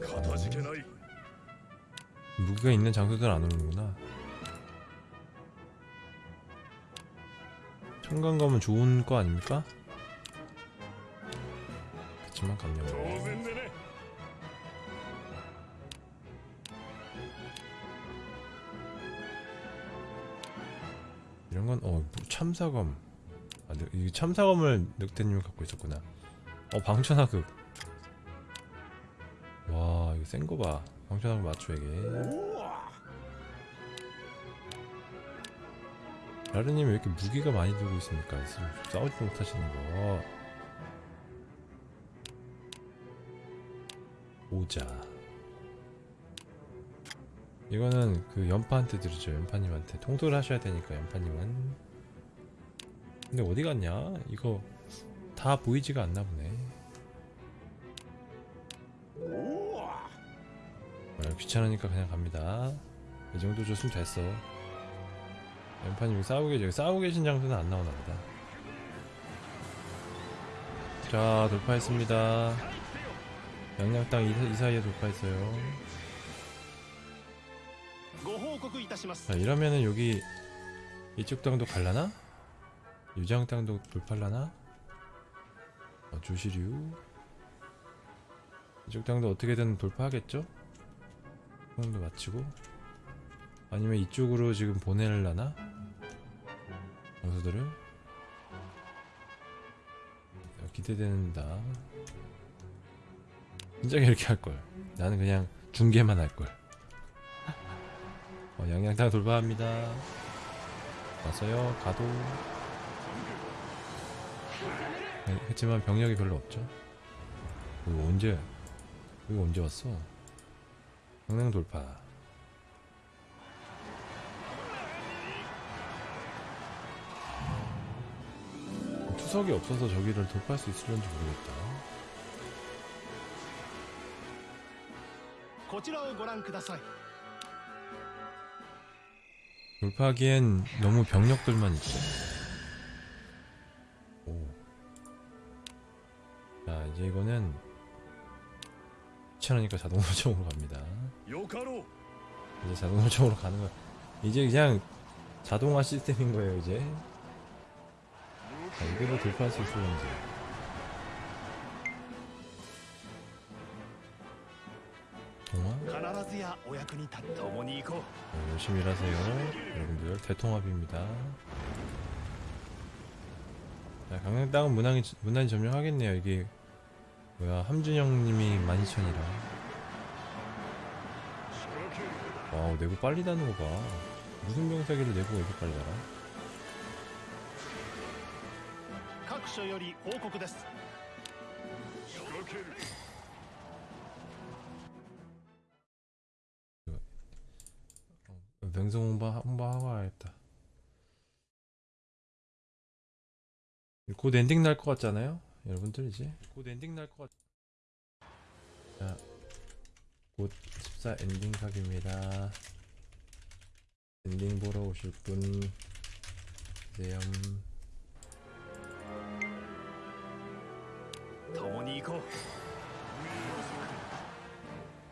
가다지게나이 무기가 있는 장소들 안 오는구나 청강 가면 좋은 거 아닙니까? 그치만 강력 이런 건, 어, 참사검. 아, 네, 이 참사검을 늑대님이 갖고 있었구나. 어, 방천하극. 센 거 봐. 방천하극 맞추에게. おお 라르님 왜 이렇게 무기가 많이 들고 있습니까? 지금 싸우지도 못하시는 거. 오자. 이거는 그 연파한테 드리죠. 연파님한테 통솔을 하셔야 되니까 연파님은. 근데 어디 갔냐? 이거 다 보이지가 않나 보네. 네, 귀찮으니까 그냥 갑니다. 이 정도 줬으면 됐어. 엠파님 싸우고 계시, 싸우고 계신 장소는 안 나오나 보다. 자 돌파했습니다. 양양땅 이, 이 사이에 돌파했어요. 자 이러면은 여기 이쪽 땅도 갈라나? 유장 땅도 돌팔라나? 어, 조시류. 이쪽 땅도 어떻게든 돌파하겠죠? 형도 마치고. 아니면 이쪽으로 지금 보내려나? 장수들을? 어, 기대된다. 진작에 이렇게 할걸. 나는 그냥 중계만 할걸. 어, 양양탕 돌파합니다. 왔어요. 가도. 네, 했지만 병력이 별로 없죠. 이거 언제, 이거 언제 왔어? 강릉 돌파. 투석이 없어서 저기를 돌파할 수 있을런지 모르겠다. こちらをご覧ください。 돌파하기엔 너무 병력들만 있어. 오. 자, 이제 이거는 귀찮으니까 자동 설정으로 갑니다. 이제 자동 설정으로 가는 거 이제 그냥 자동화 시스템인 거예요 이제. 자 이걸로 돌파할 수 있을런지. 동화? 네, 열심히 일하세요 여러분들. 대통합입니다. 자 강릉 땅은 무난히, 무난히 점령하겠네요. 이게 뭐야 함준영님이 12,000이라. 와우 내부 빨리 다는 거 봐. 무슨 병사기를 내부가 이렇게 빨리 달아? 各所より報告です。仕掛ける 명성 홍보 홍보하고 와야겠다. 곧 엔딩 날 것 같잖아요, 여러분들 이제 곧 엔딩 날 것 같아 곧14 엔딩 각입니다. 엔딩 보러 오실 분 내염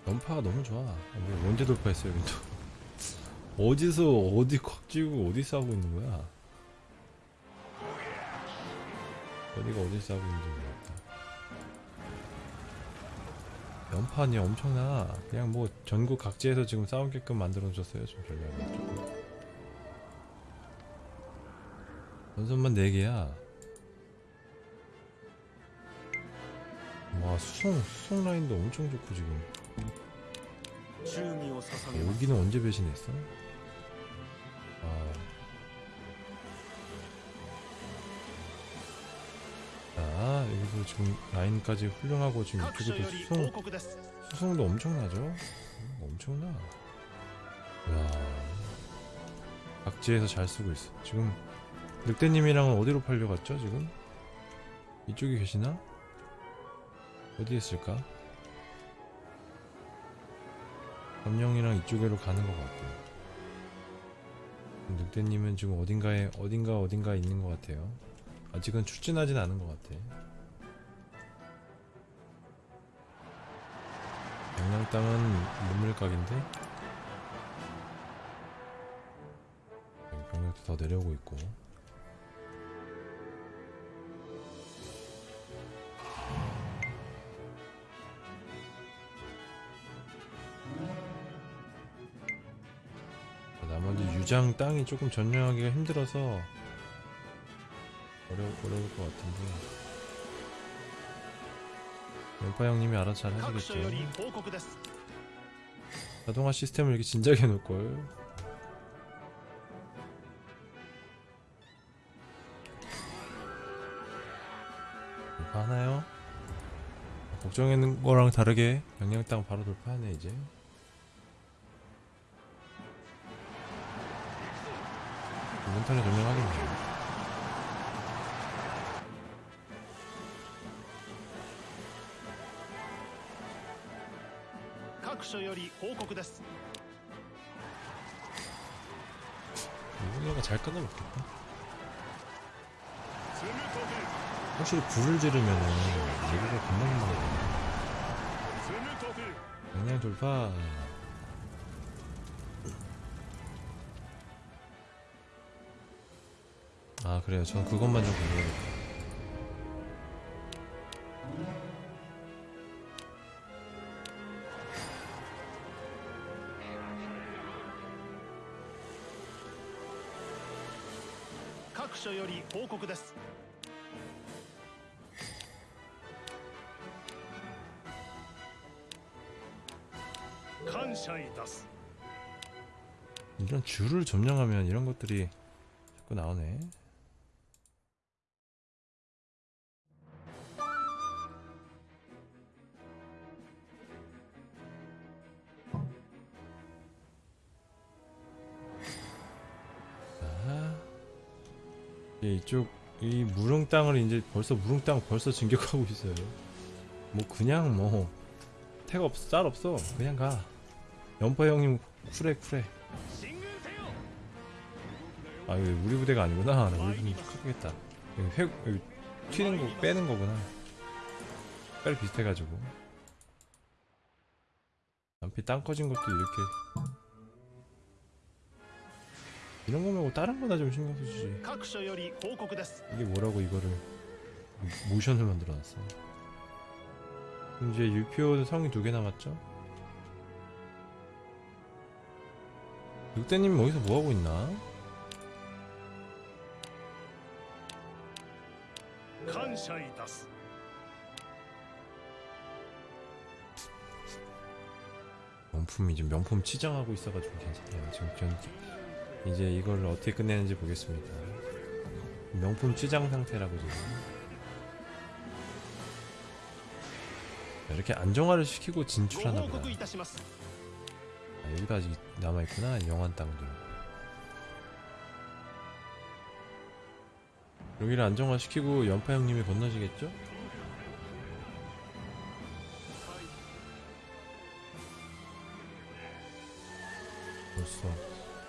연파가 너무 좋아. 언제 돌파했어요 근데 어디서 어디 콱 찌우고 어디서 하고 있는 거야? 어디가 어디 싸고 있는지 모르겠다. 연판이 엄청나. 그냥 뭐 전국 각지에서 지금 싸우게끔 만들어줬어요 지금 전략을 조금 연선만 4개야. 와 수송 수송 라인도 엄청 좋고 지금. 아, 여기는 언제 배신했어? 아 일부 지금 라인까지 훌륭하고 지금 이쪽에도 수송 수송도 엄청나죠? 음, 엄청나. 와 악지에서 잘 쓰고 있어. 지금 늑대님이랑은 어디로 팔려갔죠? 지금 이쪽에 계시나? 어디에 있을까? 검령이랑 이쪽으로 가는 것 같고. 늑대님은 지금 어딘가에 어딘가 어딘가 있는 것 같아요. 아직은 출진하진 않은 것 같아. 영양 땅은 여기 병력도 더 내려오고 있고. 나머지 유장 땅이 조금 전령하기가 힘들어서 어려, 어려울 것 같은데 왼파 형님이 알아서 잘 하시겠죠 자동화 시스템을 이렇게 진작에 놓을걸. 하나요? 걱정했는 거랑 다르게 영향 땅 바로 돌파하네 이제. 이번 턴에 점령하겠네. 所より報告です 이분이가 잘 끊어먹겠다 積み立て 확실히 불을 지르면은 얘기가 금방 금방 積み立て 양양 돌파 아 그래요 전 그것만 좀 공부해야 報告です感謝いたす 이런 줄을 점령하면 이런 것들이 자꾸 나오네 이쪽 이 무릉 땅을 이제 벌써 무릉 땅 벌써 진격하고 있어요. 뭐 그냥 뭐태가 없어 짤 없어. 그냥 가. 연파 형님 쿨해 쿨해. 아 이거 우리 부대가 아니구나. 나 우리 부대 크겠다. 회 여기 튀는 거 빼는 거구나. 빨리 비슷해가지고. 남피 땅 커진 것도 이렇게 이런 거 말고 다른 거나 좀 신경 쓰지 이게 뭐라고 이거를 모션을 만들어놨어 이제 유표 성이 두 개 남았죠? 육대님 어디서 뭐하고 있나? 감사이다스. 명품이 지금 명품 치장하고 있어가지고 괜찮아요 지금 이제 이걸 어떻게 끝내는지 보겠습니다. 명품 찌장 상태라고 지금. 이렇게 안정화를 시키고 진출하나보다 아, 여기도 아직 남아있구나 영환 땅도 여기를 안정화시키고 연파 형님이 건너시겠죠?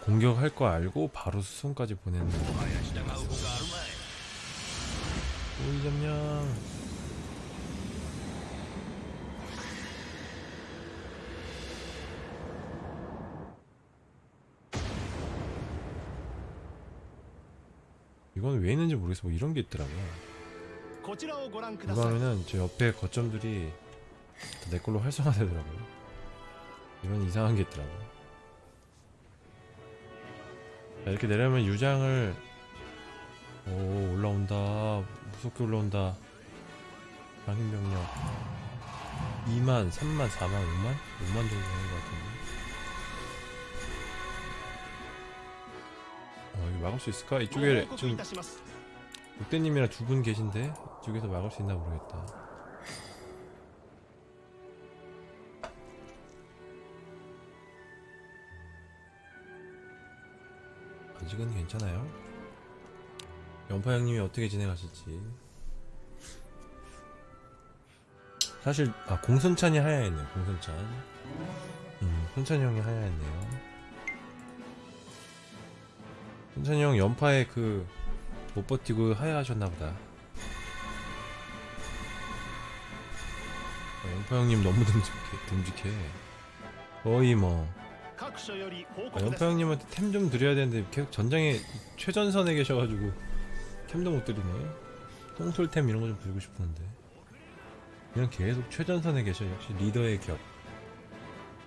공격할 거 알고 바로 수송까지 보냈네 오이 점령. 이건 왜 있는지 모르겠어. 뭐 이런 게 있더라고요 이거면은 저 옆에 거점들이 내 걸로 활성화되더라고요. 이런 이상한 게 있더라고요. 이렇게 내려면 유장을 오 올라온다. 무섭게 올라온다. 방임병력. 2만, 3만, 4만, 5만? 5만 정도 되는 것 같은데. 어 이거 막을 수 있을까? 이쪽에 지금 육대님이랑 두 분 계신데 이쪽에서 막을 수 있나 모르겠다. 아직은 괜찮아요? 연파 형님이 어떻게 진행하실지. 사실 아 공손찬이 하야했네요 공손찬. 음 손찬이 형이 하야했네요. 손찬이 형 연파에 그 못 버티고 하야하셨나보다. 아, 어, 연파 형님 너무 듬직해 듬직해. 거의 뭐 아, 영타 형님한테 템 좀 드려야 되는데 계속 전장에 최전선에 계셔가지고 템도 못 드리네. 똥솔템 이런 거 좀 드리고 싶었는데. 그냥 계속 최전선에 계셔. 역시 리더의 격.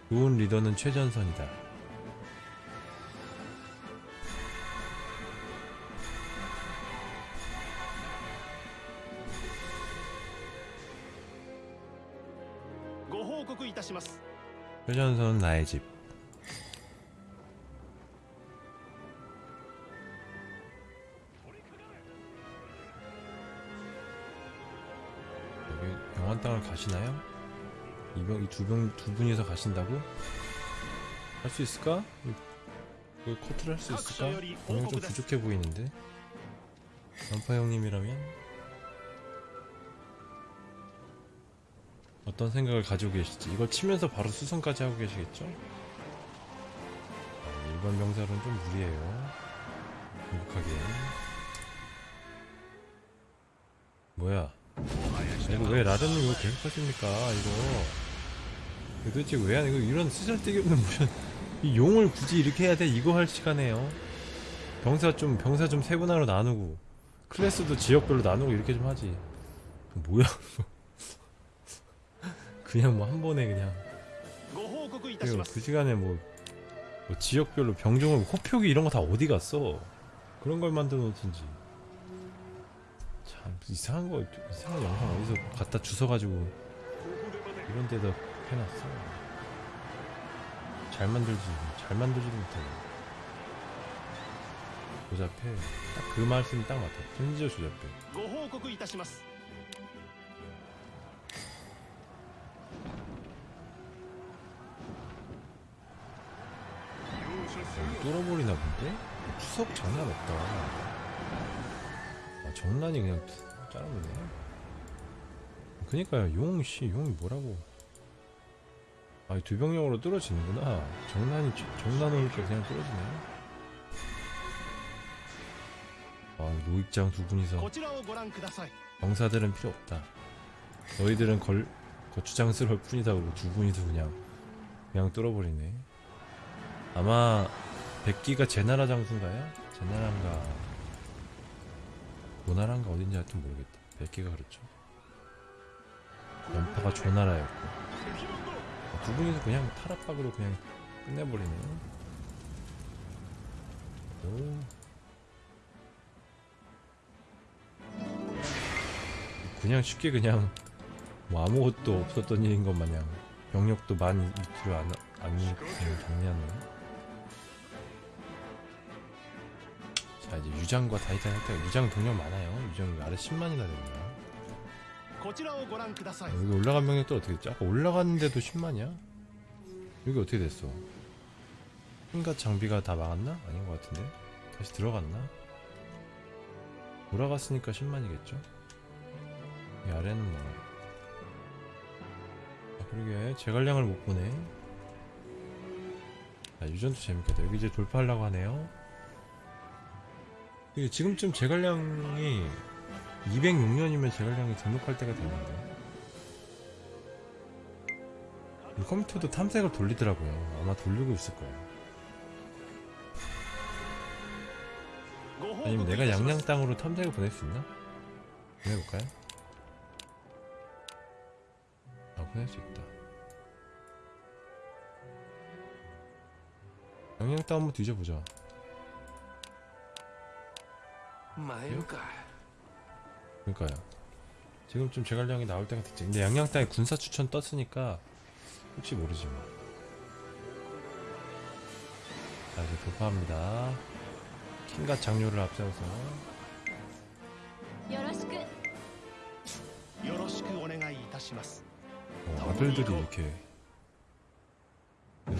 좋은 리더는 최전선이다. 최전선 나의 집. 가시나요? 이병 이 두 병 두 분이서 가신다고? 할 수 있을까? 이- 이거 커트를 할 수 있을까? 병력 좀 부족해 보이는데. 연파 형님이라면 어떤 생각을 가지고 계실지 이걸 치면서 바로 수선까지 하고 계시겠죠? 아, 일반 병사로는 좀 무리예요. 행복하게. 뭐야? 이거 왜 라르님 이거 계속 하십니까? 이거. 도대체 왜 하는 이거 이런 쓰잘데기 없는 모션 이 용을 굳이 이렇게 해야 돼? 이거 할 시간에요. 병사 좀 병사 좀 세분화로 나누고 클래스도 지역별로 나누고 이렇게 좀 하지. 뭐야 그냥 뭐 한 번에 그냥. 그리고 그 시간에 뭐, 뭐 지역별로 병종을 호표기 이런 거 다 어디 갔어? 그런 걸 만들어 놓든지. 이상한 거 이상한 영상 어디서 갖다 주워가지고 이런 데다 해놨어. 잘 만들지 잘 만들지도 못해 조잡해. 딱 그 말씀이 딱 맞아. 심지어 조잡해 어, 뚫어버리나 본데? 추석 장난 없다. 전란이 그냥 짜라버리네. 그니까요 용씨 용이 뭐라고. 아 두병력으로 떨어지는구나. 정란이 정란을 이렇게 그냥 떨어지네. 아 노익장 두 분이서. 병사들은 필요 없다. 너희들은 걸 거추장스러울 뿐이다 그러고 두 분이서 그냥 그냥 떨어버리네. 아마 백기가 제나라 장수인가요? 제나라인가. 조나라인가 어딘지 하여튼 모르겠다. 백기가 그렇죠. 연파가 조나라였고. 아, 두 분이서 그냥 타락박으로 그냥 끝내버리네. 오. 그냥 쉽게 그냥 뭐 아무것도 없었던 일인 것 마냥 병력도 많이 밑으로 안, 안 그냥 정리하네. 자 이제 유장과 다이탄 할때 유장 동력 많아요 유장 아래 10만이나 됩니다 아, 여기 올라간 명령 또 어떻게 됐지? 아까 올라갔는데도 10만이야? 여기 어떻게 됐어? 힘과 장비가 다 망했나? 아닌 것 같은데? 다시 들어갔나? 돌아갔으니까 10만이겠죠? 이 아래는 뭐 아, 그러게 제갈량을 못 보네 아, 유전도 재밌겠다 여기 이제 돌파하려고 하네요 지금쯤 제갈량이 206년이면 제갈량이 등록할 때가 됐는데. 이 컴퓨터도 탐색을 돌리더라고요. 아마 돌리고 있을 거예요. 아니면 내가 양양 땅으로 탐색을 보낼 수 있나? 보내볼까요? 아 보낼 수 있다. 양양 땅 한번 뒤져보자. 그러니까요. 지금 좀 제갈량이 나올 때가 됐지. 근데 양양 땅에 군사 추천 떴으니까 혹시 모르지 뭐. 자 이제 돌파합니다. 킹과 장료를 앞세워서. 어, 아들들이 이렇게 어,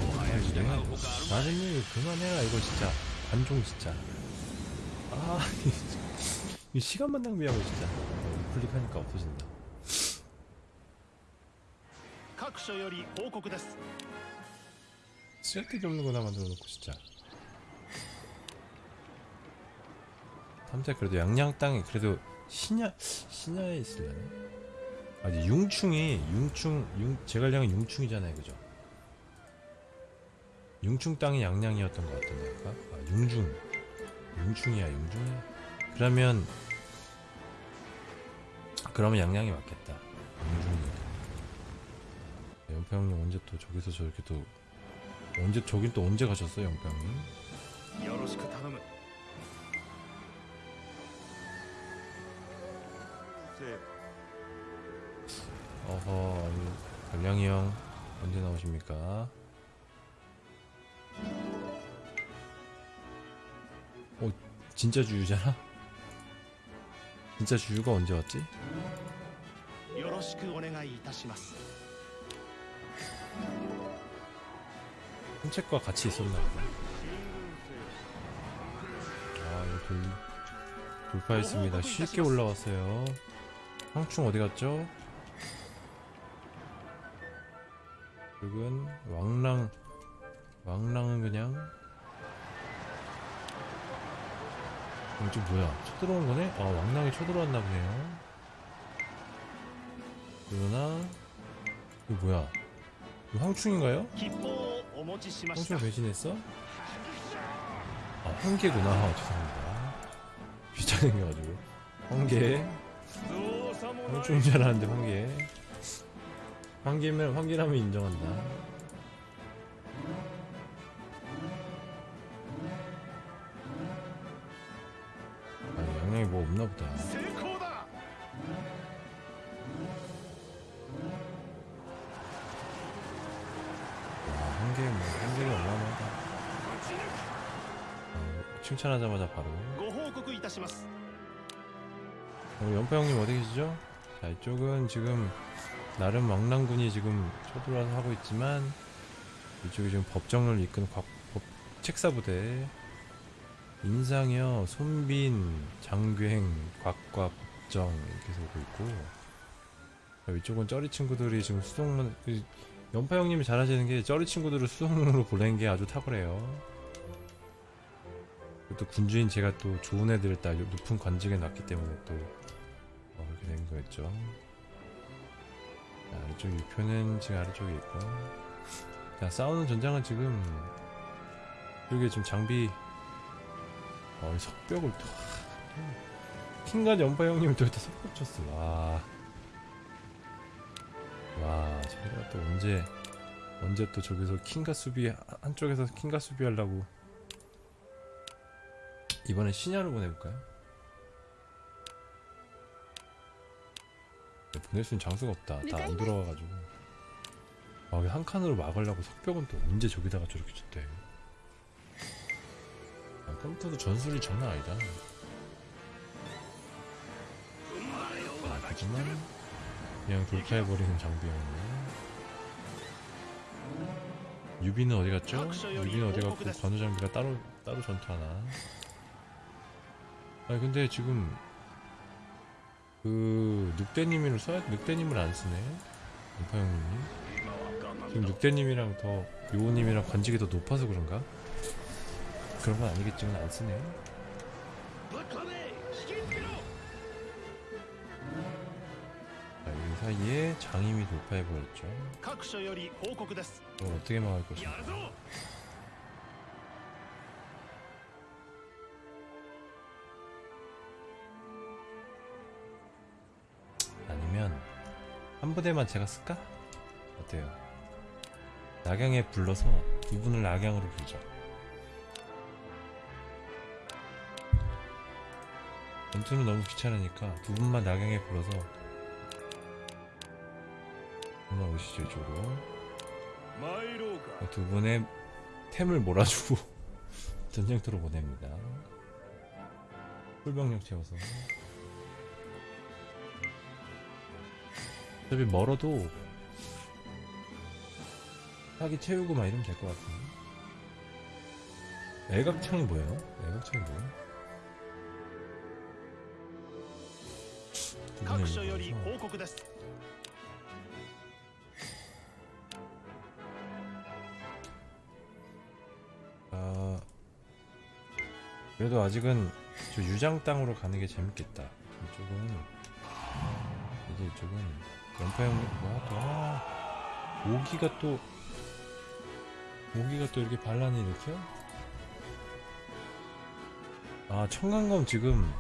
나중에 그만해라 이거 진짜 관종 진짜 아이 시간만 낭비하고 진짜 클릭하니까 없어진다 쓸데없는 거나 만들어 놓고 진짜 탐자 그래도 양양 땅이 그래도 신야 신야에 있을래나? 아니 융충이 융충 융 제갈량은 융충이잖아요 그죠? 융충 땅이 양양이었던 것 같은데 아까? 아 융중 용중이야 용충이. 그러면 그러면 양양이 맞겠다. 용충이니까 연표 형님 언제 또 저기서 저렇게 또 언제 저긴 또 언제 가셨어 연표 형님? 여러시크 다음은? 네. 어허 별량이 형 언제 나오십니까? 진짜 주유잖아? 진짜 주유가 언제 왔지? 산책과 같이 있었나 보다 아 이거 돌, 돌파했습니다 쉽게 올라왔어요 황충 어디 갔죠? 그리고 왕랑 왕랑은 그냥 어, 이거 뭐야? 쳐들어온 거네? 아 왕랑이 쳐들어왔나 보네요 그러나 이거 뭐야? 이거 황충인가요? 황충 배신했어? 아 황계구나 아, 죄송합니다 귀찮은게가지고 황계 황충인 줄 알았는데 황계 황계면 황계라면 인정한다 뭐 없나 보다. 한개 뭐, 한개는 어마어마하다. 어, 칭찬하자마자 바로. 우리 연파 형님 어디 계시죠? 자 이쪽은 지금 나름 왕랑군이 지금 쳐들어와서 하고 있지만 이쪽이 지금 법정을 이끈 곽, 법, 책사부대. 인상여, 손빈, 곽과 법정 이렇게 오고 있고. 자, 이쪽은 쩌리 친구들이 지금 수송문 그 연파 형님이 잘하시는 게 쩌리 친구들을 수송으로 보내는 게 아주 탁월해요. 또 군주인 제가 또 좋은 애들을 딱 높은 관직에 놨기 때문에 또 어, 그렇게 된 거였죠. 자, 아래쪽 6표는 지금 아래쪽에 있고. 자 싸우는 전장은 지금 이게 지금 장비 어, 이 석벽을 또 킹과 연파 형님을 또 이렇게 석벽 쳤어 와. 와 제가 또 언제 언제 또 저기서 킹과 수비 한쪽에서 킹과 수비 하려고 이번에 신야를 보내볼까요? 네, 보낼 수 있는 장소가 없다. 다안 돌아와가지고. 아, 한 칸으로 막으려고 석벽은 또 언제 저기다가 저렇게 쳤대. 아, 컴퓨터도 전술이 장난 아니다. 아, 하지만 그냥 돌파해버리는 장비였네. 유비는 어디 갔죠? 유비는 어디 갔고 관우 장비가 따로 따로 전투하나? 아니 근데 지금 그 늑대님을 써야 늑대님을 안 쓰네 인파 형님이 지금 늑대님이랑 더 요호님이랑 관직이 더 높아서 그런가? 그런 건 아니겠지만 안 쓰네. 자, 아, 이 사이에 장임이 돌파해버렸죠. 그걸 어떻게 막을 것인가. 아니면 한 부대만 제가 쓸까? 어때요? 낙양에 불러서 두 분을 낙양으로 불죠. 전투는 너무 귀찮으니까 두 분만 낙양에 불어서 올라오시죠 이쪽으로. 두 분의 템을 몰아주고 전쟁터로 보냅니다. 풀병력 채워서. 어차피 멀어도 사기 채우고 막 이러면 될 것 같은데. 애각창이 뭐예요? 애각창이 뭐예요? 各所より 일본에서 報告です 아 그래도 아직은 저 유장 땅으로 가는 게 재밌겠다. 이쪽은 이제 이쪽은 연파 형님 뭐야 또 아, 오기가 또 오기가 또 이렇게 반란을 일으켜? 아 청강검 지금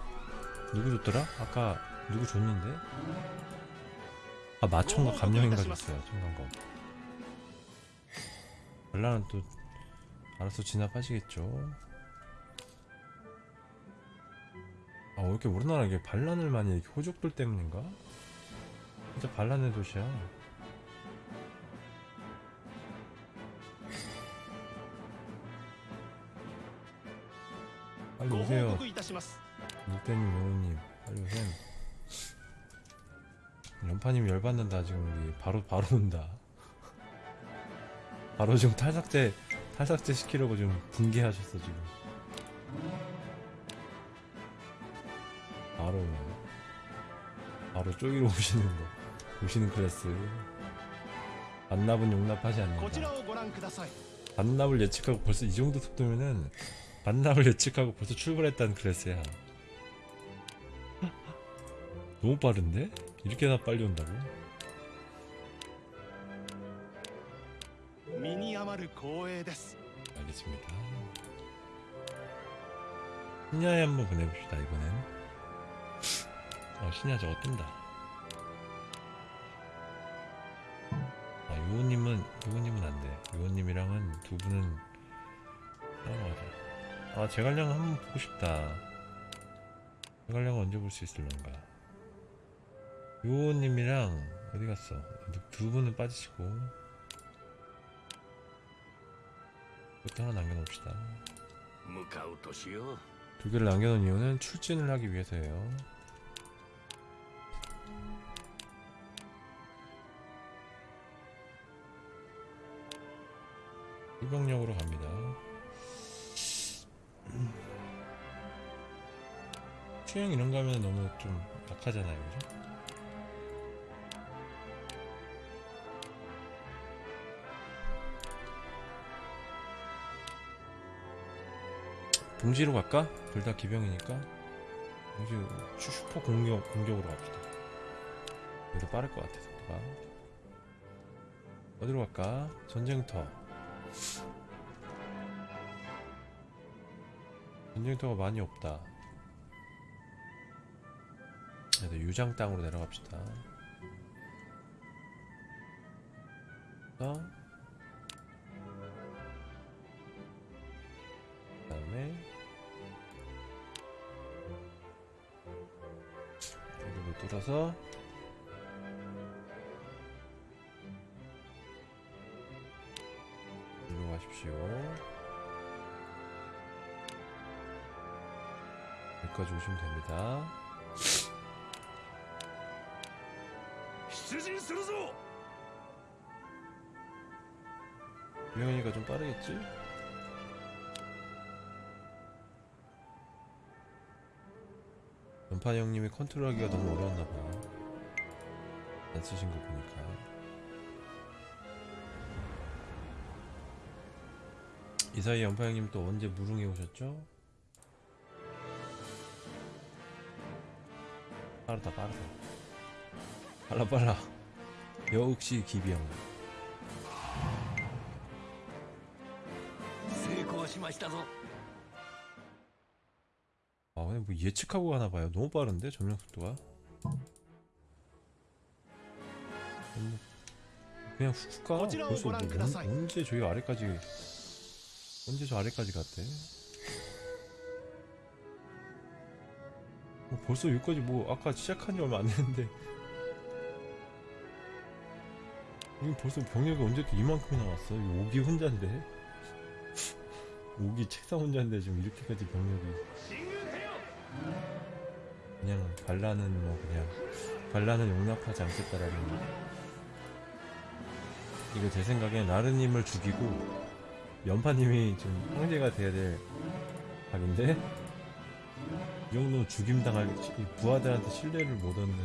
누구 줬더라? 아까 누구 줬는데? 아 마청과 감령인가 있어요 청강검 별난은 또 알아서 진압하시겠죠. 아왜 이렇게 우리나라 이게 반란을 많이 이렇게 호족들 때문인가? 진짜 반란의 도시야. 빨리 오세요. 일대님 오우님 빨리 오세요. 전파님 열받는다 지금 우리. 바로 바로 온다. 바로 지금 탈삭제 탈삭제 시키려고 지금 붕괴하셨어 지금. 바로. 바로 쪼기로 오시는 거. 오시는 클래스. 반납은 용납하지 않는다. 반납을 예측하고 벌써 이 정도 속도면은 반납을 예측하고 벌써 출발했다는 클래스야. 너무 빠른데? 이렇게나 빨리 온다고? 미니야마르 고에です 알겠습니다. 신야에 한번 보내봅시다 이번엔. 어 신야 저거 뜬다. 아 요호님은 요호님은 안돼. 요호님이랑은 두 분은 따라가자 아 제갈량은 한번 보고 싶다. 제갈량은 언제 볼 수 있을런가? 요호님이랑 어디 갔어? 두 분은 빠지시고. 이것도 하나 남겨놓읍시다. 두 개를 남겨놓은 이유는 출진을 하기 위해서예요. 일병력으로 갑니다. 수행 이런 거 하면 너무 좀 약하잖아요 그죠? 동지로 갈까? 둘 다 기병이니까 동지 슈- 슈퍼 공격 공격으로 갑시다. 더 빠를 것 같아 속도가. 어디로 갈까? 전쟁터. 전쟁터가 많이 없다. 그래도 유장 땅으로 내려갑시다. 어? 다음에 여기를 뚫어서 일로 가십시오. 여기까지 오시면 됩니다. 出陣するぞ 유영이가 좀 빠르겠지? 연판 형님이 컨트롤하기가 너무 어려웠나봐. 안 쓰신 거 보니까. 이 사이 연판 형님 또 언제 무릉에 오셨죠? 빠르다 빠르다. 빨라 빨라. 역시 기비형. 成功しましたぞ 아 그냥 뭐 예측하고 가나 봐요 너무 빠른데 점령 속도가 그냥 훅 가? 벌써 언제 저희 아래까지 언제 저 아래까지 갔대? 뭐 벌써 여기까지 뭐 아까 시작한 지 얼마 안 됐는데 이거 벌써 병력이 언제 또 이만큼이나 왔어? 오기 혼자인데? 오기 책상 혼자인데 지금 이렇게까지 병력이 그냥 반란은 뭐 그냥 반란은 용납하지 않겠다라는 이거 제 생각엔 나르님을 죽이고 연파님이 좀 황제가 돼야 될 각인데 이 정도 죽임당할 부하들한테 신뢰를 못 얻는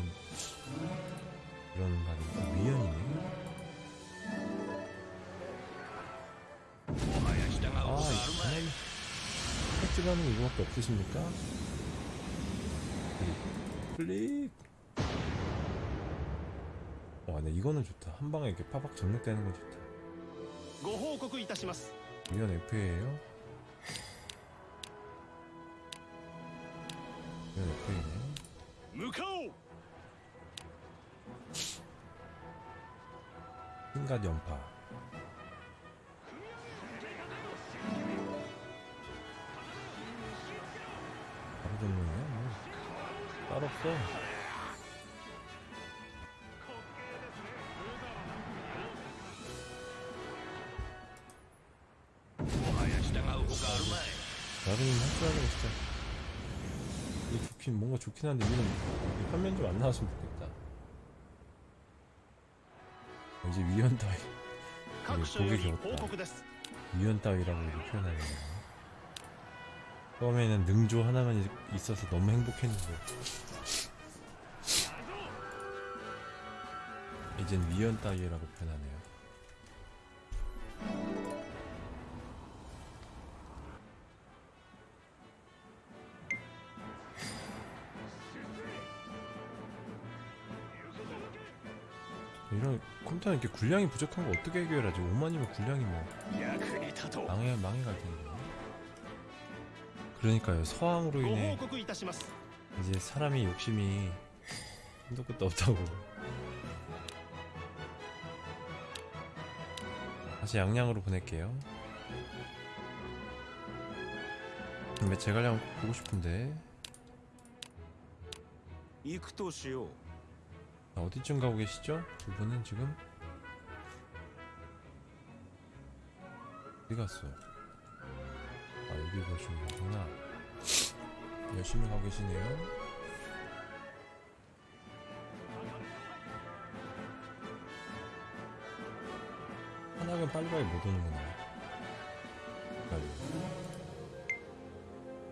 이런 말이 아, 미연이네 아, 이사람 택지가는 이거밖에 없으십니까? 클릭 클릭 아, 네 이거는 좋다. 한 방에 이렇게 파박 정력되는 건 좋다. ご報告いたします 위원 F예요. 위원 F이네. 向かおう 흰갓 연파. 없어. 나름 확실하게 진짜 이게 좋긴 뭔가 좋긴 한데 이는 화면 좀 안 나왔으면 좋겠다. 어, 이제 위헌 따위. 이게 보기 좋았다 위헌 따위라고 이렇게 표현하는 거야. 처음에는 능조 하나만 있어서 너무 행복했는데 이젠 위연 따위라고 표현하네요. 이런 컴퓨터는 이렇게 군량이 부족한 거 어떻게 해결하지? 5만이면 군량이 뭐 망해 망해갈 텐데. 그러니까요 서황으로 인해 이제 사람이 욕심이 한도 끝도 없다고. 다시 양양으로 보낼게요. 근데 제갈량 보고 싶은데. 이크도시요. 아, 어디쯤 가고 계시죠? 두 분은 지금? 어디 갔어요? 아 여기 보시면 거구나. 열심히 가고 계시네요. 하나는 빨리빨리 못 오는구나.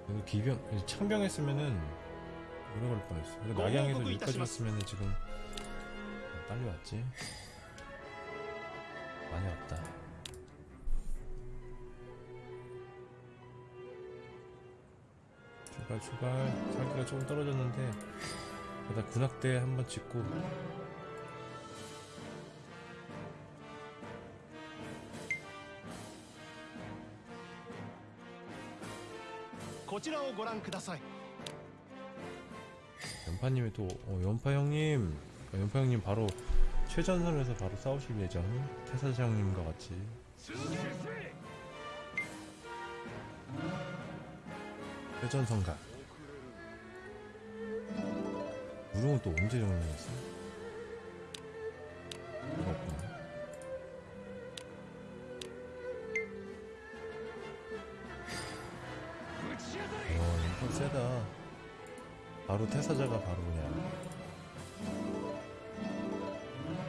여기 기병, 창병 했으면은 오래 걸릴 뻔했어. 근데 낙양에서 여기까지 왔으면은 지금 빨리 왔지. 많이 왔다. 출발 출발. 살기가 조금 떨어졌는데 일단 군악대 한번 짓고 연파님이 또 어, 연파 형님 어, 연파 형님 바로 최전선에서 바로 싸우실 예정. 태사장님과 같이. 최전선가. 무릉은 또 언제 정리했어요? 바로 그냥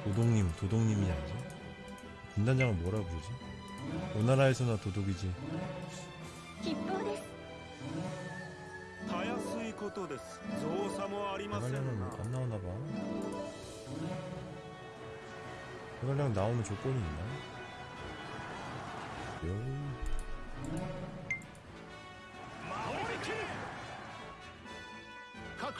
도독님 도독님이 아니지? 군단장을 뭐라 부르지? 오나라에서나 도독이지. 대관령은 안 나오나봐. 대관령 나오면 조건이 있나? 요... 各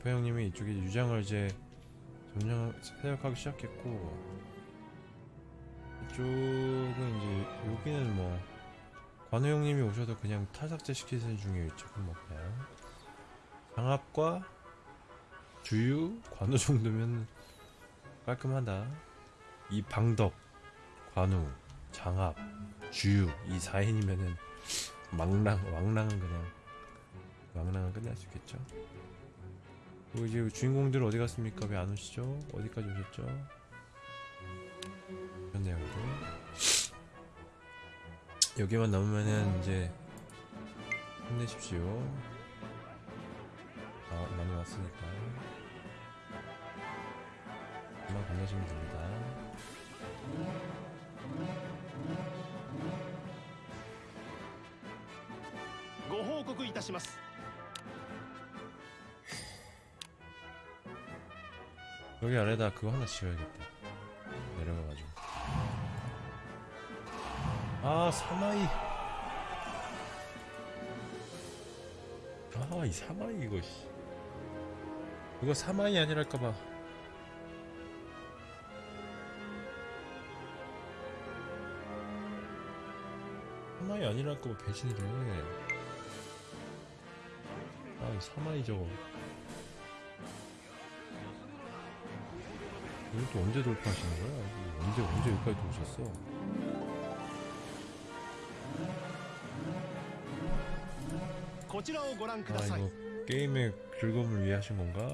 연파 형님이 이쪽에 유장을 이제 점령 사역하기 시작했고 이쪽은 이제 여기는 뭐 관우 형님이 오셔서 그냥 탈삭제 시키는 중에 이쪽은 뭐 그냥 장합과 주유 관우 정도면 깔끔하다 이 방덕 관우 장합 주유 이 4인이면은 망랑 왕랑은 그냥 왕랑은 끝날 수 있겠죠. 그리고 이제 주인공들 어디 갔습니까? 왜 안 오시죠? 어디까지 오셨죠? 이런 내용들 여기만 남으면은 이제 힘내십시오. 아 많이 왔으니까 그만 건너시면 됩니다. ご報告いたします 여기 아래다 그거 하나 지어야겠다. 내려가가지고. 아, 사마이. 아, 이 사마이 이거, 씨. 이거 사마이 아니랄까봐. 사마이 아니랄까봐 배신을 해. 아, 이 사마이 저거. 이건 또 언제 돌파하시는 거야? 언제 언제 여기까지 오셨어? 아 이거 게임의 즐거움을 위해 하신 건가?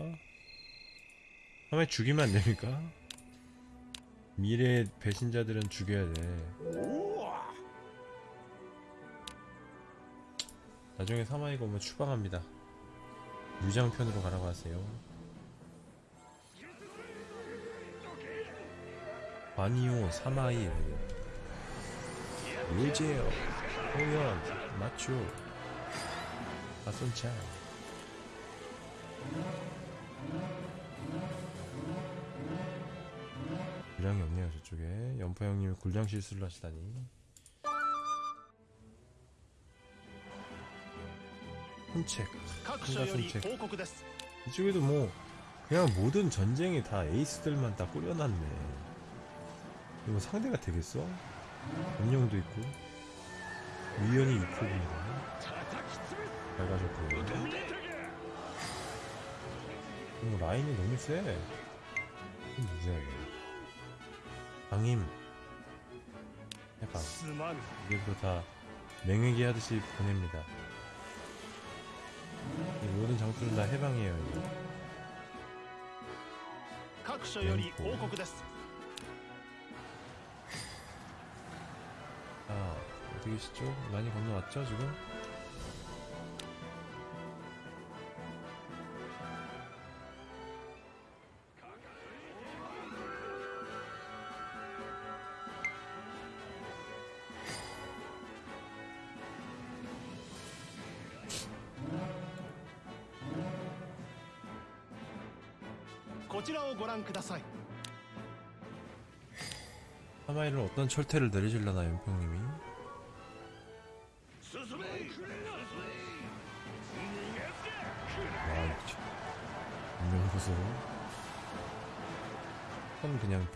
화면 죽이면 안 됩니까? 미래의 배신자들은 죽여야 돼. 나중에 사마이가 오면 추방합니다. 유장편으로 가라고 하세요. 아니요 사마일 유재혁 호연 마초 박순찬 분량이 없네요 저쪽에. 연포 형님이 굴량 실수를 하시다니. 훈책 혼자 훈책. 이쪽에도 뭐 그냥 모든 전쟁이 다 에이스들만 다 꾸려놨네. 이거 상대가 되겠어? 원룡도 있고 위연이 6호입니다 밝아졌고 어, 라인이 너무 세 이거 누구야 이거 방임 해방 すまぬ 이게 뭐다 맹회기 하듯이 보냅니다 이 모든 장수는 다 해방이에요 이거 各所より報告です 보이시죠? 많이 건너왔죠 지금? 하마이를 어떤 철퇴를 내리실려나 연평님이 선 그냥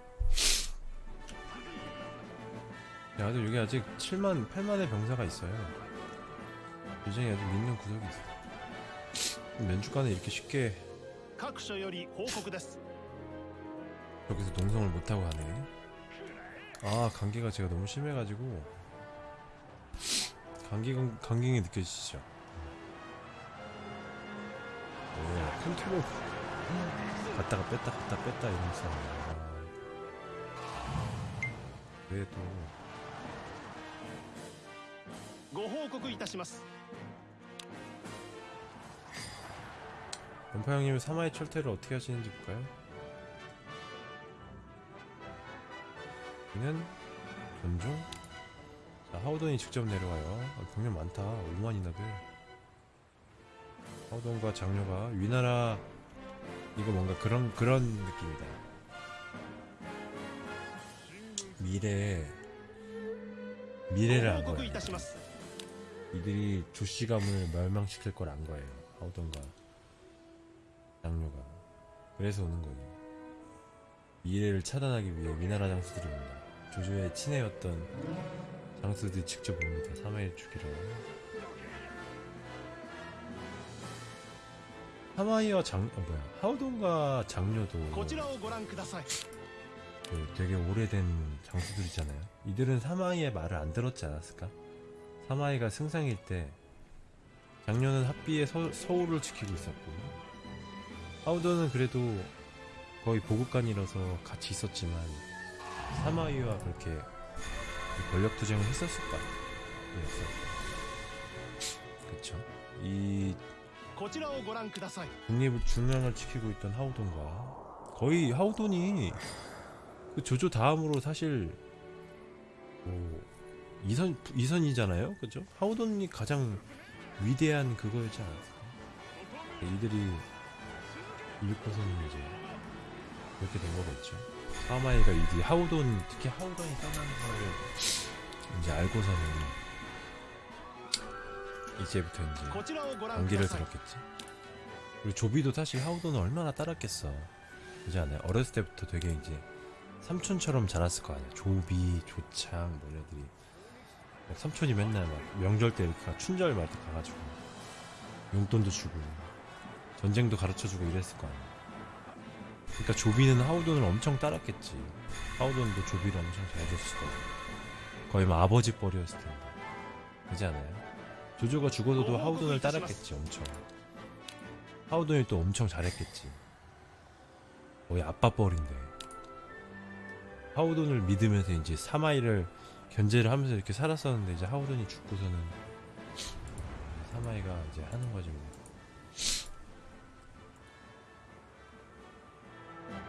야, 근데 여기 아직 7만, 8만의 병사가 있어요. 굉장히 아직 믿는 구석이 있어. 면주간에 이렇게 쉽게 여기서 농성을 못하고 가네. 아, 감기가 제가 너무 심해가지고 감기, 감기이 느껴지시죠? 오, 컨트롤 갔다가 뺐다 갔다 뺐다 이런 싸움. 왜또 ご報告いたします 연파 형님은 사마의 철퇴를 어떻게 하시는지 볼까요? 여기는 존중 자 하우돈이 직접 내려와요 아, 병력 많다 5만이나 돼 하우돈과 장녀가 위나라 이거 뭔가 그런 그런 느낌이다 미래 미래를 ご 안 報告 거야 いたします 이들이 조씨 가문을 멸망시킬 걸 안 거예요. 하우던가 장료가 그래서 오는 거예요. 미래를 차단하기 위해 미나라 장수들이 옵니다. 조조의 친애였던 장수들이 직접 옵니다. 사마의 죽이라고 하마이와 장, 어, 뭐야, 하우돈과 장료도 그 되게 오래된 장수들이잖아요. 이들은 사마이의 말을 안 들었지 않았을까? 사마이가 승상일 때 작년은 합비에 서, 서울을 지키고 있었고 하우더는 그래도 거의 보급관이라서 같이 있었지만 사마이와 그렇게 그 권력투쟁을 했었을 거 아니에요. 그쵸? 이 국립을 중앙을 지키고 있던 하우돈과 거의 하우돈이 그 조조 다음으로 사실 뭐 이선, 이선이잖아요? 그죠? 하우돈이 가장 위대한 그거였지 않았을까? 이들이 일고서는 이제 이렇게 된 거겠죠. 사마이가 이디 하우돈, 특히 하우돈이 사마이인 거를 이제 알고서는 이제부터 이제 안기를 들었겠지. 그리고 조비도 사실 하우돈을 얼마나 따랐겠어. 그지 않아요? 어렸을 때부터 되게 이제 삼촌처럼 자랐을 거 아니야. 조비, 조창, 뭐 이런 애들이. 막 삼촌이 맨날 막 명절 때 이렇게 가- 춘절 말때 가가지고 용돈도 주고 전쟁도 가르쳐주고 이랬을 거 아니야. 그러니까 조비는 하우돈을 엄청 따랐겠지. 하우돈도 조비를 엄청 잘해줬을 거야. 거의 막 아버지 뻘이었을 텐데. 그지 않아요? 조조가 죽어도 하우돈을 따랐겠지 엄청 하우돈이 또 엄청 잘했겠지 거의 아빠 뻘인데 하우돈을 믿으면서 이제 사마이를 견제를 하면서 이렇게 살았었는데 이제 하우돈이 죽고서는 사마이가 이제 하는 거지 뭐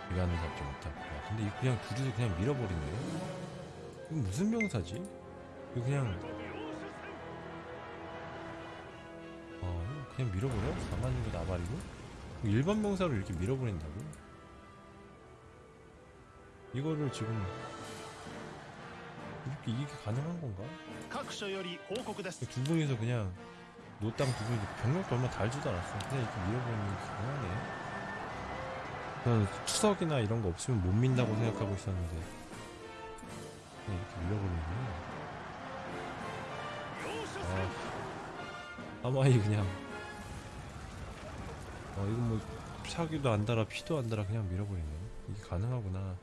기간을 잡지 못하고 야, 근데 이거 그냥 둘이서 그냥 밀어버리네 이거 무슨 병사지? 이거 그냥 어, 그냥 밀어버려? 가만히고 나발이고? 일반 병사로 이렇게 밀어버린다고? 이거를 지금 이렇게 이게 가능한 건가? 그 두 분이서 그냥 노땅 두 분이 병력도 얼마 달지도 않았어. 그냥 이렇게 밀어버리는 가능하네. 난 추석이나 이런 거 없으면 못 민다고 생각하고 있었는데 그냥 이렇게 밀어버리네. 아, 아마이 그냥 어 이건 뭐 차기도 안 달아 피도 안 달아 그냥 밀어버리네. 이게 가능하구나.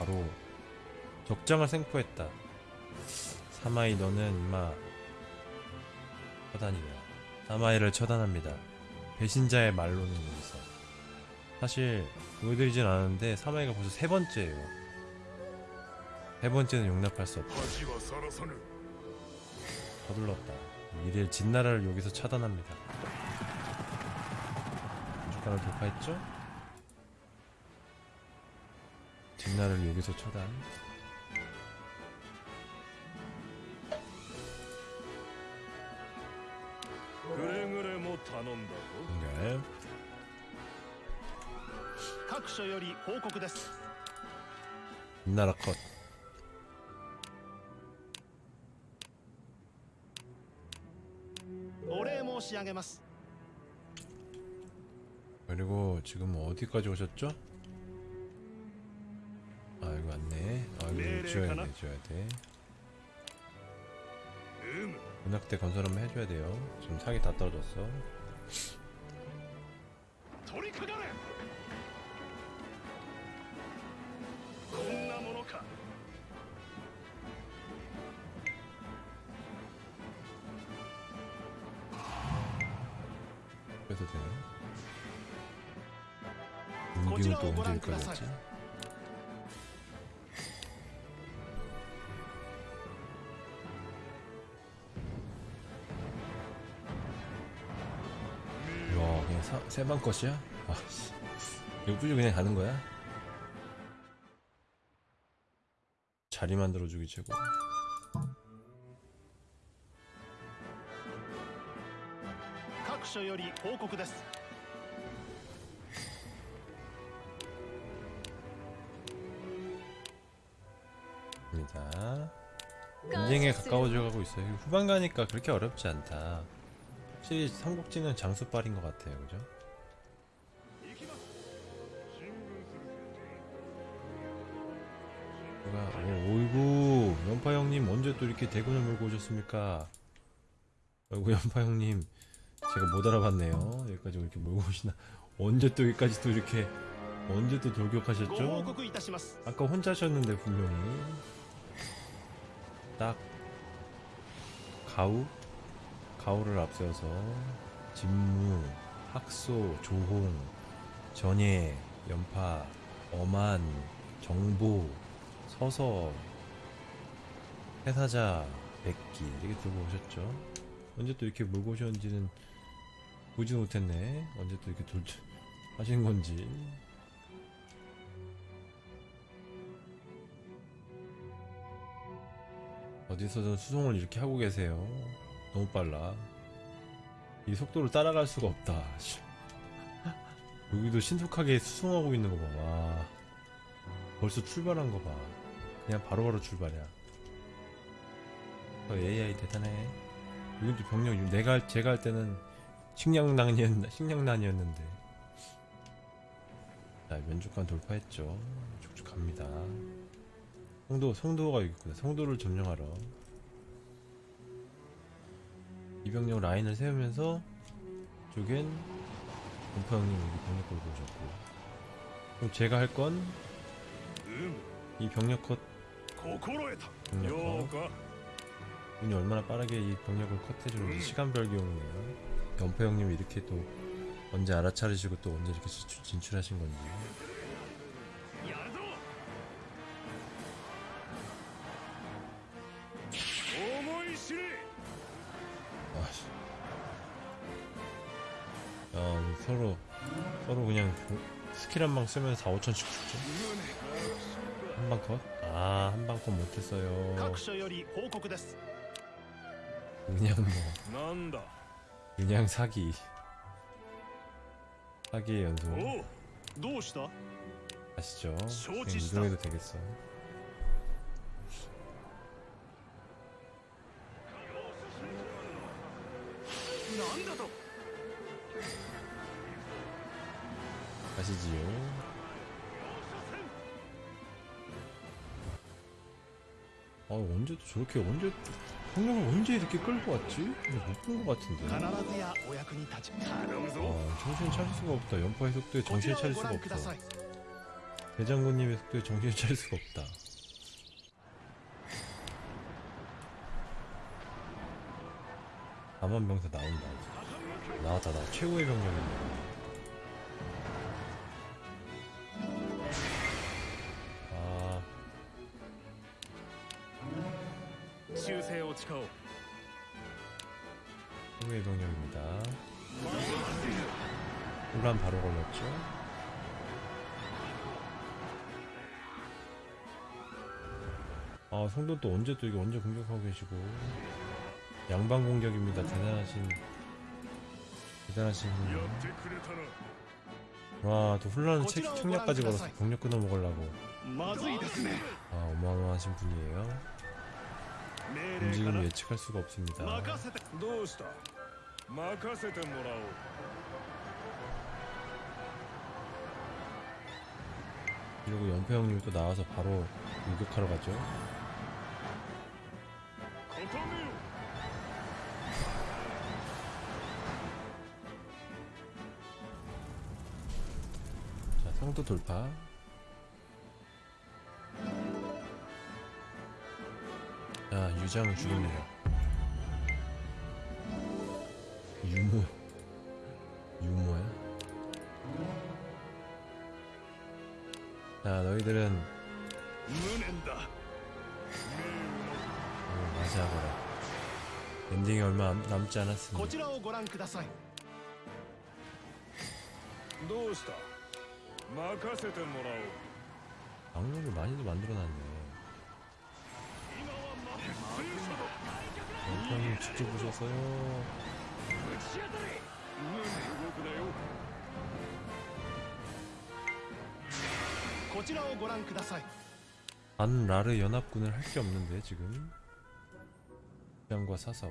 바로 적장을 생포했다. 사마이 너는 임마 처단이다. 사마이를 처단합니다. 배신자의 말로는 여기서 사실 보여드리진 않았는데 사마이가 벌써 세 번째예요. 세 번째는 용납할 수 없다. 서둘렀다. 미래의 진나라를 여기서 차단합니다. 주가를 돌파했죠? 뒷날을 여기서 처단 그래 그래 못다논다고 네. 각서 요리 보고구 됐어. 나라 컷. 모시양에마스. 그리고 지금 어디까지 오셨죠? 가나? 돼, 지어야 돼. 문학대 건설 한번 해줘야 돼요. 지금 사기 다 떨어졌어. 세방 것이야? 아, 이거 뚫려 그냥 가는 거야? 자리 만들어주기 최고. 입니다. 인생에 가까워져 가고 있어요. 후반 가니까 그렇게 어렵지 않다. 확실히 삼국지는 장수빨인 것 같아요. 그죠? 오이구 연파 형님 언제 또 이렇게 대군을 몰고 오셨습니까? 아이고 연파 형님 제가 못 알아봤네요. 여기까지 이렇게 몰고 오시나. 언제 또 여기까지 또 이렇게 언제 또 돌격하셨죠? 아까 혼자 하셨는데 분명히. 딱 가우? 가우를 앞세워서 진무 학소 조홍 전예 연파 엄한 정보 서서 해사자 백기 이렇게 들고 오셨죠 언제 또 이렇게 몰고 오셨는지는 보지 못했네 언제 또 이렇게 돌 하신 건지 어디서든 수송을 이렇게 하고 계세요. 너무 빨라. 이 속도를 따라갈 수가 없다. 씨. 여기도 신속하게 수송하고 있는 거 봐. 와. 벌써 출발한 거 봐. 그냥 바로 바로 출발이야. 어, AI 대단해. 여기도 병력, 내가, 할- 제가 할 때는 식량난이었, 식량난이었는데. 자, 면족관 돌파했죠. 쭉쭉 갑니다. 성도, 성도가 여기 있구나. 성도를 점령하러. 이병력 라인을 세우면서, 쪽엔, 공파 형님 여기 병력 걸고 오셨고. 그럼 제가 할 건, 이 병력 컷, 음. 운이 얼마나 빠르게 이 병력을 커트해주는지 시간별 기용이네요. 연포 형님 이렇게 또 언제 알아차리시고 또 언제 이렇게 진출하신 건지. 아씨. 야, 서로 서로 그냥 그 스킬 한 방 쓰면 4, 5천씩 주죠? 한 방 컷? 아, 한 방권 못했어요. 그냥 뭐. 그냥 사기. 사기 연속. 아시죠? 인정해도 되겠어. 아시지요? 아 언제 저렇게 언제 형님은 언제 이렇게 끌고 왔지? 못 본 것 같은데. 아 정신 차릴 수가 없다. 연파 해석도에 정신 차릴 수가 없다. 대장군님의 속도에 정신 차릴 수가 없다. 남한 병사 나온다. 나왔다 나 최고의 병력인데 치우세요, 차오. 후의 병력입니다. 혼란 바로 걸렸죠? 아, 성도 또 언제 또 이게 언제 공격하고 계시고. 양방 공격입니다. 대단하신. 대단하신 와, 또 혼란은 책, 청력까지 걸어서 병력 끊어 먹으려고. 아, 어마어마하신 분이에요. 움직임 예측할 수가 없습니다. 그리고 연패형님도 나와서 바로 공격하러 가죠. 자, 상도 돌파. 자, 유장을 죽입니다. 유모. 유모야? 자, 너희들은 無念だ 어, 맞이하거라. 엔딩이 얼마 남- 남지 こ 않았습니다. ちらをご覧くださいどうした任せてもらおう 악령을 많이도 만들어놨네. 연 직접 오셨어요. 안 라르 연합군을 할 게 없는데 지금 양과 사섭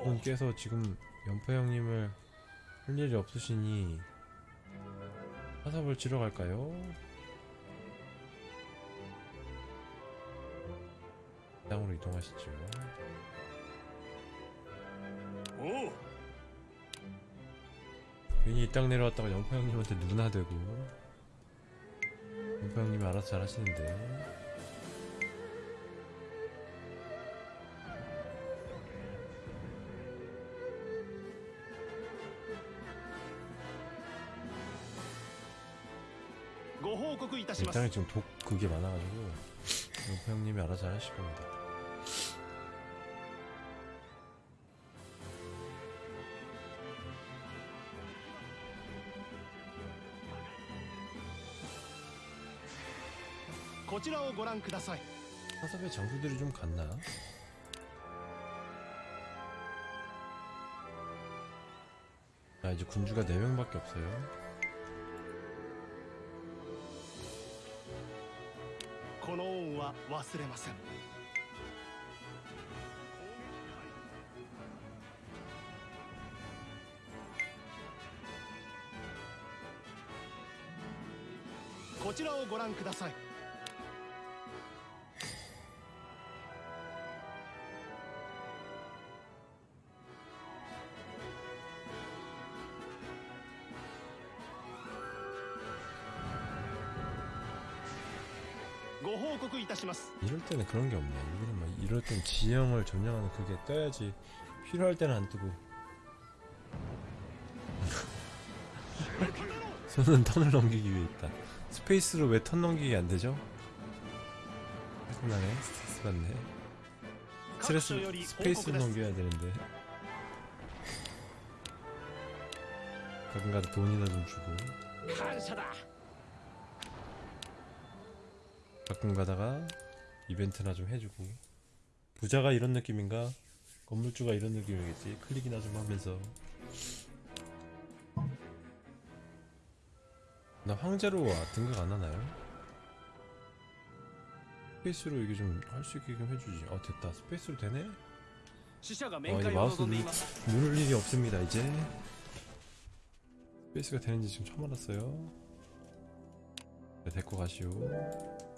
이분께서 지금 연포 형님을 할 일이 없으시니 사섭을 치러 갈까요? 땅으로 이동하시죠. 오! 괜히 이 땅 내려왔다가 영파 형님한테 누나 되고. 영파 형님이 알아서 잘 하시는데. 이 땅에 지금 독 그게 많아가지고 영파 형님이 알아서 잘 하실 겁니다. ちらをご覧ください 사섭의 장수들이 좀 갔나? 아 이제 군주가 4명밖에 없어요. この恩は忘れませんこちらをご覧ください 이럴 때는 그런 게 없네. 이거는 막 이럴 땐 지형을 점령하는 그게 떠야지 필요할 때는 안 뜨고. 손은 턴을 넘기기 위해 있다. space로 왜 턴 넘기기 안 되죠? 짜증나네. 스트레스 받네. 스트레스 space로 넘겨야 되는데. 가끔가다 돈이나 좀 주고. 가끔 가다가 이벤트나 좀 해주고. 부자가 이런 느낌인가? 건물주가 이런 느낌이겠지. 클릭이나 좀 하면서. 나 황제로 등극 안 하나요? space로 이게 좀 할 수 있게 좀 해주지. 어 됐다. space로 되네? 어 아, 이제 마우스 누, 누를 일이 없습니다 이제. space가 되는지 지금 처음 알았어요. 네, 데리고 가시오.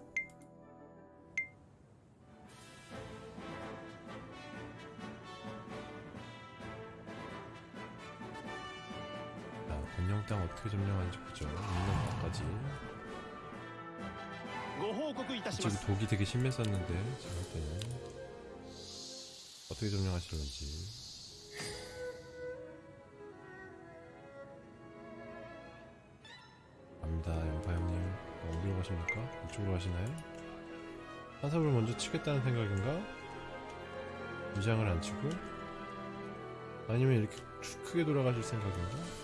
일단 어떻게 점령하는지 보죠. 있는 것까지. 지금 독이 되게 심했었는데 제가 할 때는 어떻게 점령하시는지. 갑니다, 연파 형님. 어디로 가십니까? 이쪽으로 가시나요? 산섭을 먼저 치겠다는 생각인가? 위장을 안 치고? 아니면 이렇게 크게 돌아가실 생각인가?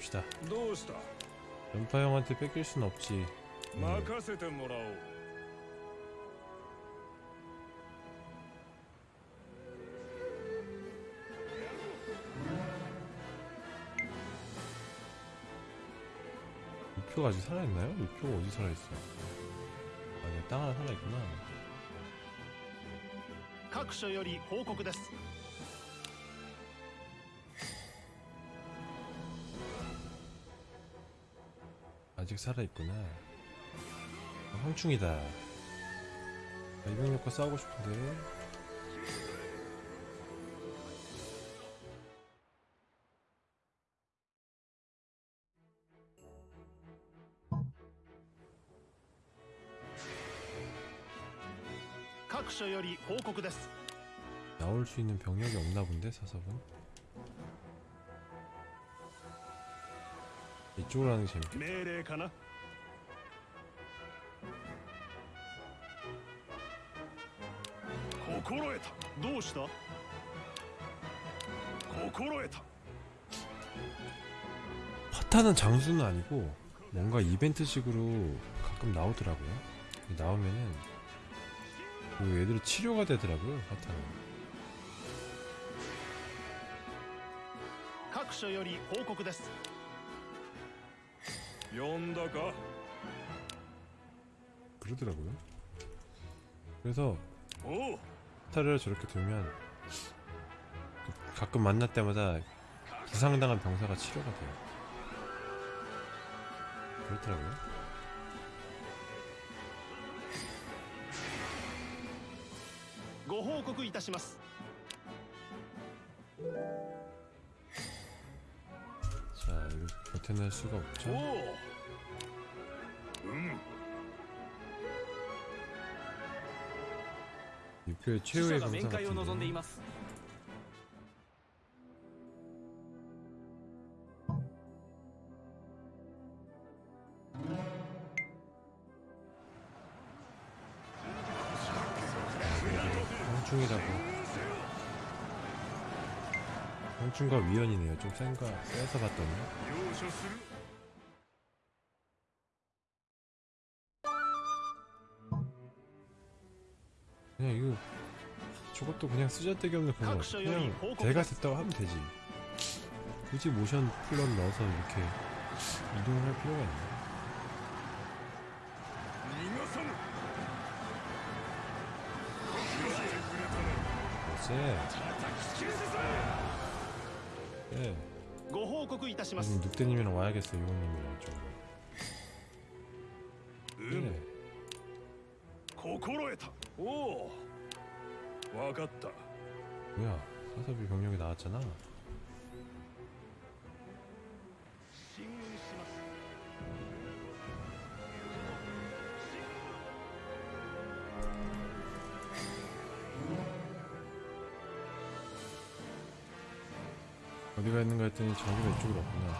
또 갑시다 どうした 연파 형한테 뺏길 순 없지 음, 任せてもらおう 유표가 아직 살아있나요? 유표가 어디 살아있어 아니 땅 하나 살아있구나 各所より報告です 아직 살아있구나. 황충이다. 이병력과 싸우고 싶은데. 나올 수 있는 병력이 없나 본데 사섭은? 이쪽으로 하는 게 재밌겠다 命令かな心得たどうした心得た 파타는 장수는 아니고 뭔가 이벤트식으로 가끔 나오더라고요. 나오면은 그 애들이 치료가 되더라고요 사탄은 各所より報告です 呼んだか 그러더라고요 그래서 おう 스타를 저렇게 두면 그 가끔 만날 때마다 부상당한 병사가 치료가 돼요 그렇더라고요 ご報告いたします 나타낼 수가 없죠. 음. 육교의 최후의 감사 같은데. 중과 위헌이네요. 좀 센가 센서 봤더니. 그냥 이거 저것도 그냥 쓰잘데기 없는 그냥 그냥 대가 됐다고 하면 되지. 굳이 모션 플러 넣어서 이렇게 이동을 할 필요가 있나 쎄. 예. ご報告いたします 지금 늑대님이랑 와야겠어 요원님이랑 좀 うむ 예. 心得たおお分かった 뭐야 사섭이 병력이 나왔잖아 그랬더니 저기가 이쪽으로 왔구나.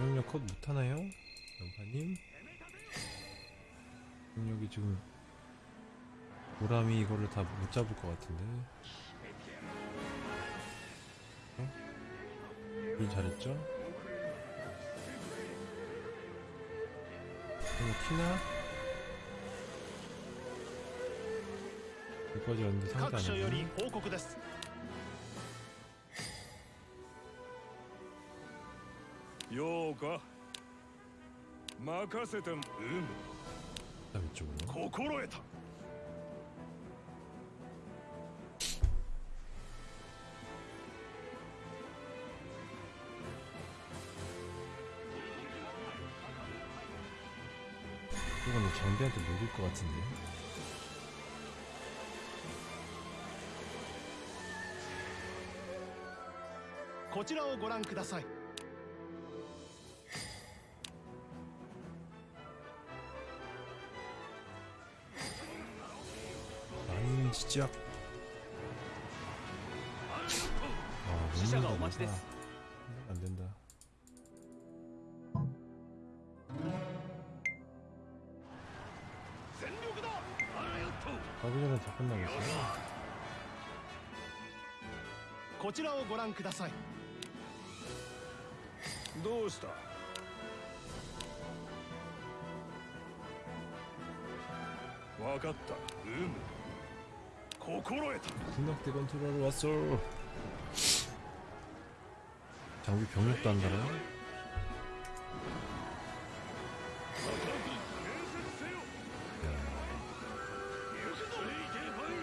영역 컷 못하나요? 연파님? 영역이 지금 보람이 이거를 다 못 잡을 것 같은데 어? 응? 잘했죠? 어, 뭐 이거 키나? 여기까지 왔는데 상대 各所よ 안 り 하네 報告です ようか任せてもうむ 그다음 이쪽으로 心得た 이거는 장비한테 녹일 것 같은데 こちらをご覧ください 아니 진짜 아 死者がお 먹는다 待ちです 안 된다 全力だあらよっと 가기 전에 다 끝나겠어 こちらをご覧ください どうした分かったうむ心得た 군악대 건투하러 왔어 장비 병력도 안 달아요? 建設せよ行くぞ行けほい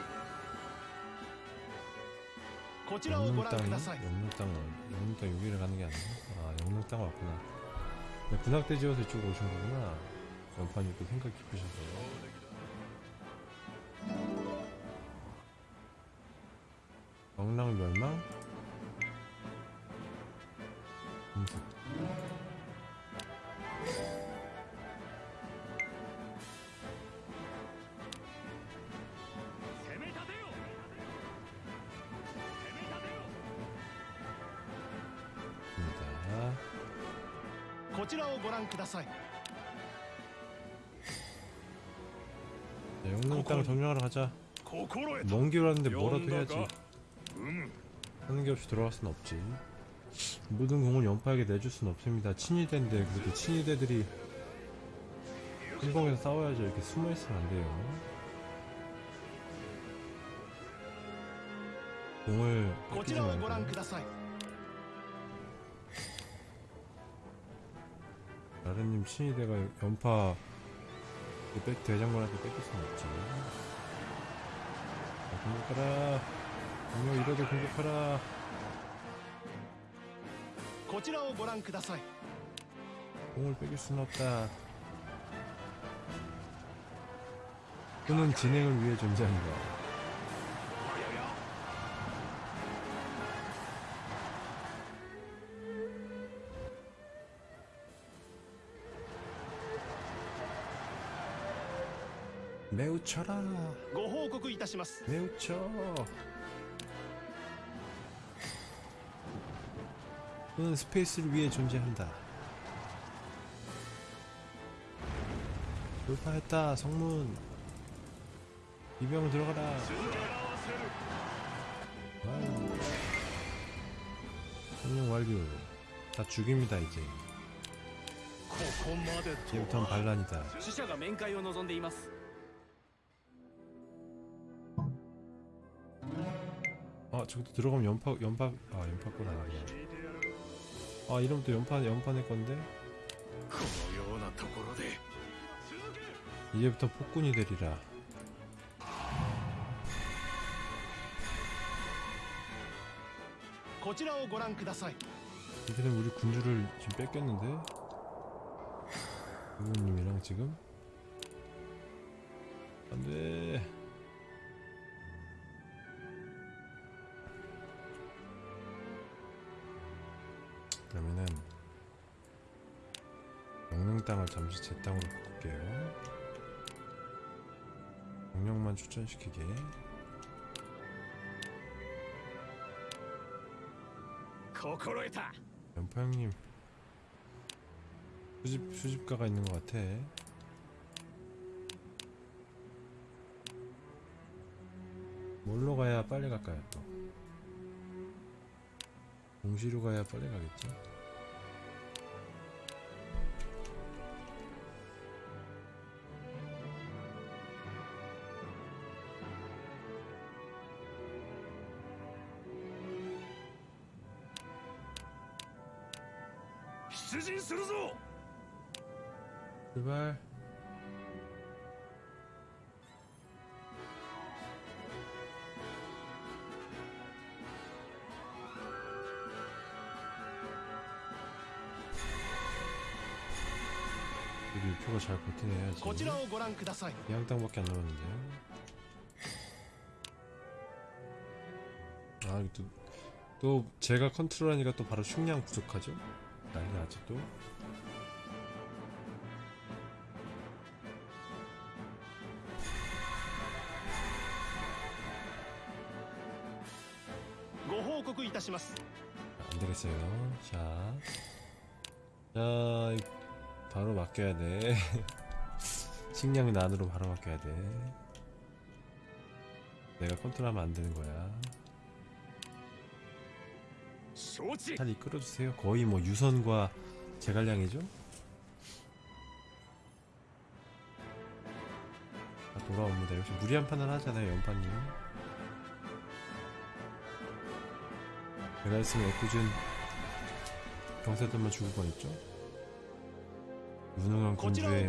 こちらをご覧 영릉땅이? ください 영릉땅 영릉땅 여기를 가는 게 아니야? 아 영릉땅 왔구나. 네, 군악대 지어서 이쪽으로 오신 거구나. 연판이 또 생각 깊으셔서. 영랑 멸망? こちらをご覧ください 자, 영릉땅 점령하러 가자 心得た 먼 길 왔는데 뭐라도 해야지 呼んだかうむ 하는 게 없이 돌아갈 순 없지 모든 공을 연파에게 내줄 순 없습니다. 친위대인데 그래도 친위대들이 행공에서 싸워야죠. 이렇게 숨어 있으면 안 돼요. 공을 こ 뺏기지 ちらをご覧 말고 ください 라르님 친위대가 연파 그 백 대장군한테 뺏길 순 없지. 자, 공격하라. 분명 이래도 공격하라. こちらをご覧ください 공을 뺏길 순 없다. 또는 진행을 위해 존재한다. 매우 쳐라. 고호국 이다시마스. 매우 쳐. 너는 스페이스를 위해 존재한다. 돌파했다. 성문. 이병 들어가라. 아. 성령 완료. 다 죽입니다 이제. 지금부터는 반란이다. 아 저기도 들어가면 연파 연파 아 연파권 아니구나 아 이러면 또 연파 연파낼 건데? 이제부터 폭군이 되리라. 이들은 우리 군주를 지금 뺏겼는데? 부모님이랑 지금? 안돼. 땅을 잠시 제 땅으로 바꿀게요. 영역만 추천시키게. 연파 형님 수집, 수집가가 있는 것 같아. 뭘로 가야 빨리 갈까요 또? 공시로 가야 빨리 가겠죠? 이거 잘 버텨내야지. 양땅밖에 안 남았는데요? 아 또, 또 제가 컨트롤하니까 또 바로 식량 부족하죠? 난리 나죠 또? 안되겠어요. 자. 자, 바로 맡겨야 돼. 식량은 안으로 바로 맡겨야 돼. 내가 컨트롤하면 안 되는 거야. 잘 이끌어주세요. 거의 뭐 유선과 제갈량이죠? 다 돌아옵니다. 역시 무리한 판단 하잖아요, 연파님. 내가 했으면 애꿎은 병사들만 죽을 뻔했죠? 무능한 군주의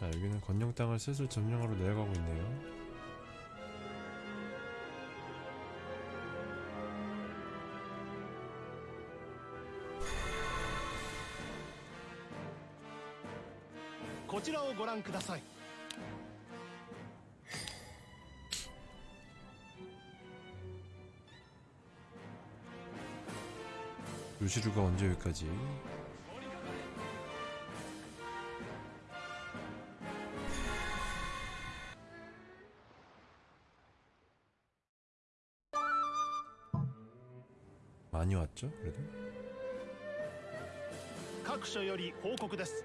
말자 여기는 건영 땅을 슬슬 점령하러 내려가고 있네요. 요시루가 언제 여기까지? 많이 왔죠? 그래도? 各所より報告です